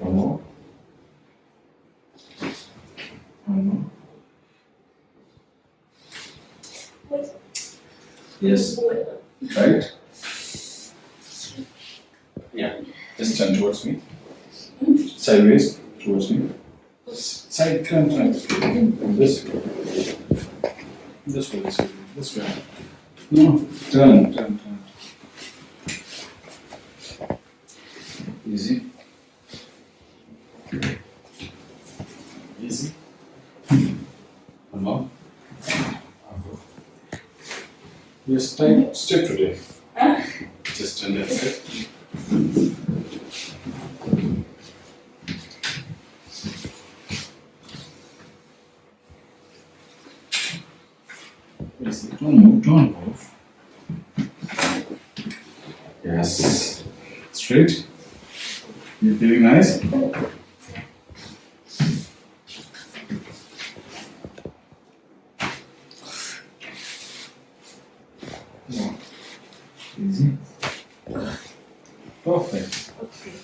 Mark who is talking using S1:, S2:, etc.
S1: One more. One more.
S2: Wait.
S1: Yes. Right? Yeah. Just turn towards me. Sideways towards me. Side turn, turn. This way. This way, this way, this way. No, turn, turn, turn. Easy. Easy. One more. Yes, tight, stiff today.
S2: Huh?
S1: Just turn that side. Easy. Don't move, don't move. Yes. Straight. You feeling nice? No. Easy. Perfect.
S2: Okay.